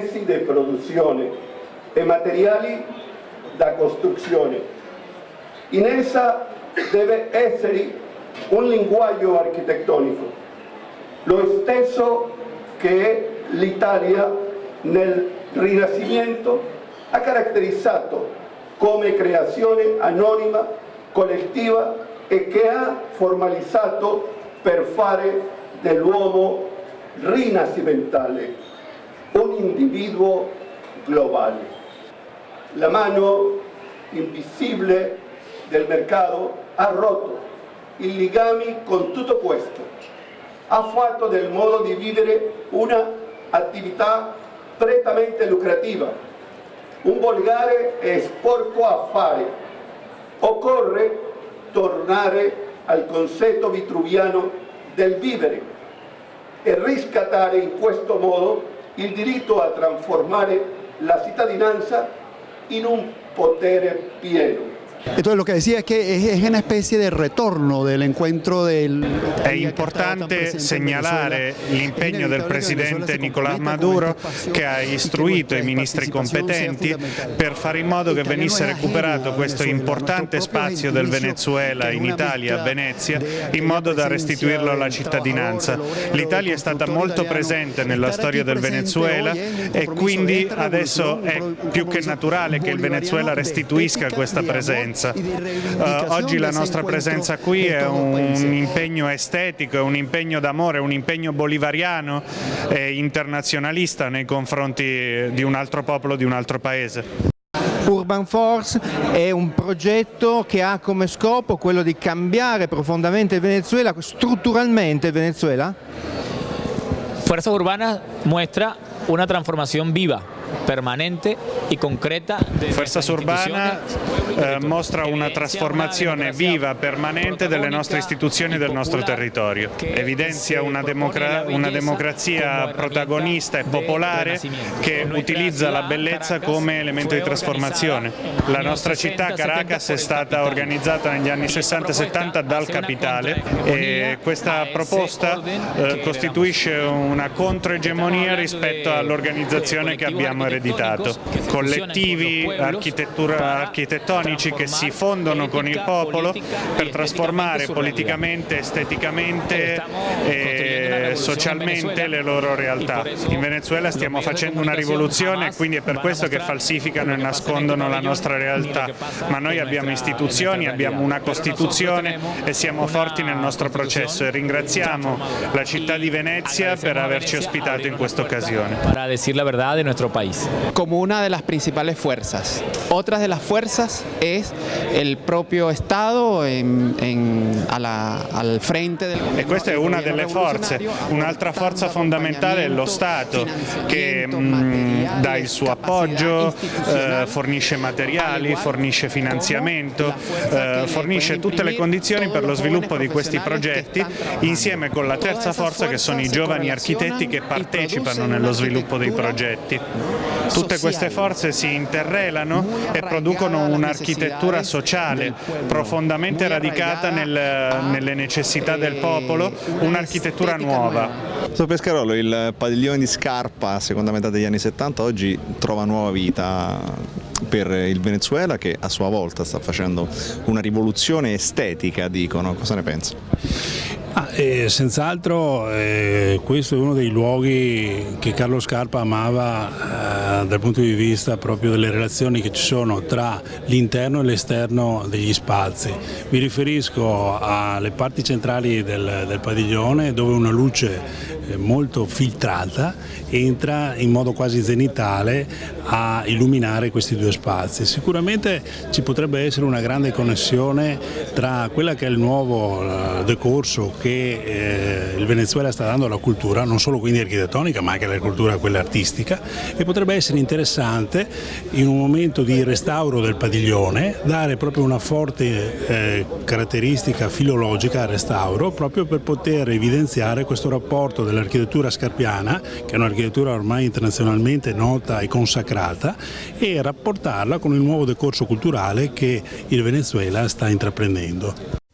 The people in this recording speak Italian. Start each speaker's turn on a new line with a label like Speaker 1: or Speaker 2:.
Speaker 1: di produzione e materiali da costruzione. In essa deve essere un linguaggio architettonico, lo stesso che l'Italia nel Rinascimento ha caratterizzato come creazione anonima, collettiva e che ha formalizzato per fare dell'uomo rinascimentale un individuo globale. La mano invisibile del mercato ha rotto i legami con tutto questo, ha fatto del modo di vivere un'attività prettamente lucrativa, un volgare e sporco affare. Occorre tornare al concetto vitruviano del vivere e riscattare in questo modo il diritto a trasformare la cittadinanza in un potere pieno.
Speaker 2: Entonces lo que decía es que es una especie de retorno del encuentro del...
Speaker 3: È importante segnalare l'impegno del Presidente Nicolás Maduro che ha istruito i ministri competenti per fare in modo che venisse recuperato questo importante spazio del Venezuela in Italia, a Venezia, in modo da restituirlo alla cittadinanza. L'Italia è stata molto presente nella storia del Venezuela e quindi adesso è più che naturale che il Venezuela restituisca questa presenza presenza. Uh, oggi la nostra presenza qui è un impegno estetico, è un impegno d'amore, un impegno bolivariano e internazionalista nei confronti di un altro popolo, di un altro paese.
Speaker 4: Urban Force è un progetto che ha come scopo quello di cambiare profondamente il Venezuela, strutturalmente il Venezuela?
Speaker 5: Fuerza Urbana muestra una trasformazione viva permanente e concreta.
Speaker 3: Fuerzas Urbana eh, mostra una trasformazione viva, permanente delle nostre istituzioni e del nostro territorio. Evidenzia una, democra una democrazia protagonista e popolare che utilizza la bellezza come elemento di trasformazione. La nostra città, Caracas, è stata organizzata negli anni 60-70 dal capitale e questa proposta eh, costituisce una controegemonia rispetto all'organizzazione che abbiamo ereditato. Collettivi architettonici che si fondono con il popolo per trasformare politicamente, esteticamente e socialmente le loro realtà. In Venezuela stiamo facendo una rivoluzione e quindi è per questo che falsificano e nascondono la nostra realtà, ma noi abbiamo istituzioni, abbiamo una Costituzione e siamo forti nel nostro processo e ringraziamo la città di Venezia per averci ospitato in questa occasione.
Speaker 5: Para decir la verdad de nuestro país.
Speaker 6: Como una de las principales fuerzas. Otras de las fuerzas es el proprio Estado en, en, alla, al frente del
Speaker 3: E questa è una delle forze, un'altra forza fondamentale è lo Stato che mh, dà il suo appoggio, eh, fornisce materiali, fornisce finanziamento, eh, fornisce tutte le condizioni per lo sviluppo di questi progetti insieme con la terza forza che sono i giovani architetti che partecipano nello sviluppo dei progetti. Tutte queste forze si interrelano e producono un'architettura sociale profondamente radicata nel, nelle necessità del popolo, un'architettura nuova.
Speaker 7: Su Pescarolo il padiglione di Scarpa, seconda metà degli anni 70, oggi trova nuova vita per il Venezuela che a sua volta sta facendo una rivoluzione estetica, dicono. Cosa ne pensa?
Speaker 8: Ah, eh, senz'altro eh, questo è uno dei luoghi che Carlo Scarpa amava eh, dal punto di vista proprio delle relazioni che ci sono tra l'interno e l'esterno degli spazi. Mi riferisco alle parti centrali del, del padiglione dove una luce molto filtrata entra in modo quasi zenitale a illuminare questi due spazi. Sicuramente ci potrebbe essere una grande connessione tra quella che è il nuovo eh, decorso che eh, il Venezuela sta dando alla cultura, non solo quindi architettonica ma anche alla cultura quella artistica e potrebbe essere interessante in un momento di restauro del padiglione dare proprio una forte eh, caratteristica filologica al restauro proprio per poter evidenziare questo rapporto della dell'architettura scarpiana, che è un'architettura ormai internazionalmente nota e consacrata, e rapportarla con il nuovo decorso culturale che il Venezuela sta intraprendendo.